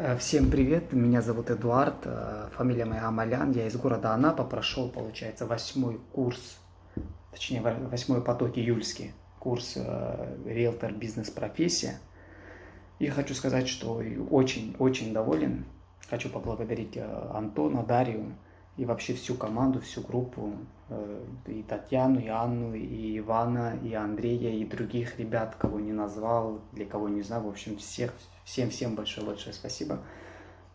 Э, всем привет, меня зовут Эдуард, э, фамилия моя Амалян, я из города Анапа, прошел, получается, восьмой курс, точнее, восьмой поток июльский, курс э, риэлтор бизнес-профессия. И хочу сказать, что очень-очень доволен. Хочу поблагодарить Антона, Дарью и вообще всю команду, всю группу, и Татьяну, и Анну, и Ивана, и Андрея, и других ребят, кого не назвал, для кого не знаю, в общем, всех, Всем-всем большое-большое спасибо.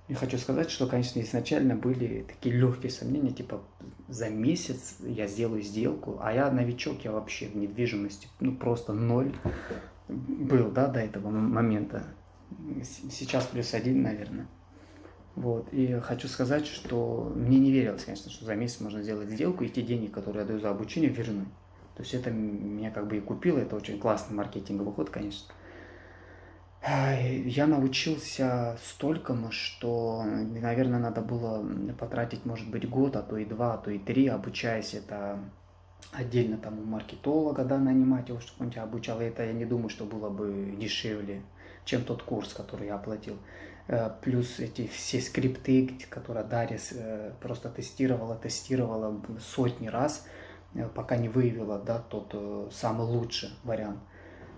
И хочу сказать, что, конечно, изначально были такие легкие сомнения, типа за месяц я сделаю сделку, а я новичок, я вообще в недвижимости, ну просто ноль был, да, до этого момента. Сейчас плюс один, наверное. Вот, и хочу сказать, что мне не верилось, конечно, что за месяц можно сделать сделку и те деньги, которые я даю за обучение, вернуть. То есть это меня как бы и купило, это очень классный маркетинговый ход, конечно. Я научился столькому, что, наверное, надо было потратить, может быть, год, а то и два, а то и три, обучаясь это отдельно там маркетолога, да, нанимать его, чтобы он тебя обучал. И это я не думаю, что было бы дешевле, чем тот курс, который я оплатил. Э, плюс эти все скрипты, которые Дарья э, просто тестировала, тестировала сотни раз, э, пока не выявила, да, тот самый лучший вариант.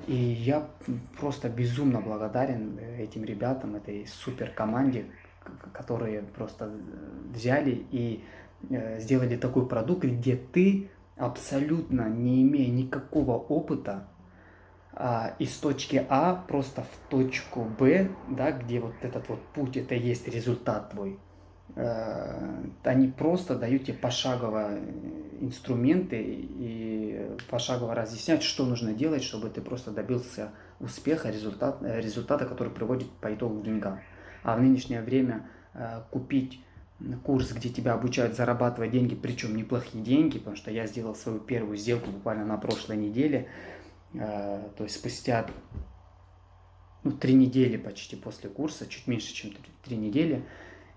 И я просто безумно благодарен этим ребятам, этой супер команде, которые просто взяли и сделали такой продукт, где ты абсолютно не имея никакого опыта, а, из точки А просто в точку Б, да, где вот этот вот путь, это и есть результат твой, Э, они просто дают тебе пошагово инструменты и пошагово разъясняют, что нужно делать, чтобы ты просто добился успеха, результат, э, результата, который приводит по итогу к деньгам. А в нынешнее время э, купить курс, где тебя обучают зарабатывать деньги, причем неплохие деньги, потому что я сделал свою первую сделку буквально на прошлой неделе, то есть спустя ну, три недели почти после курса, чуть меньше, чем три недели,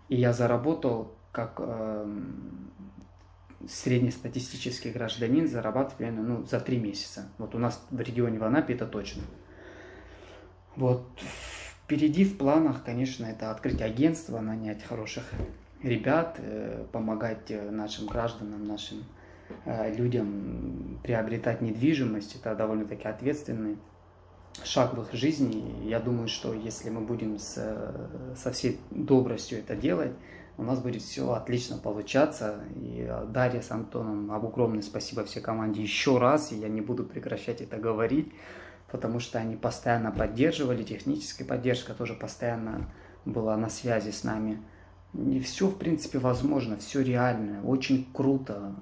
и я заработал как э, среднестатистический гражданин зарабатываю ну, за три месяца. Вот у нас в регионе в Анапе это точно. Вот впереди в планах, конечно, это открыть агентство, нанять хороших ребят, э, помогать э, нашим гражданам, нашим э, людям приобретать недвижимость. Это довольно-таки ответственный шаг в их жизни. Я думаю, что если мы будем с, со всей добростью это делать, у нас будет все отлично получаться. И Дарья с Антоном, огромное спасибо всей команде еще раз. И я не буду прекращать это говорить, потому что они постоянно поддерживали, техническая поддержка тоже постоянно была на связи с нами. И все, в принципе, возможно, все реально, очень круто.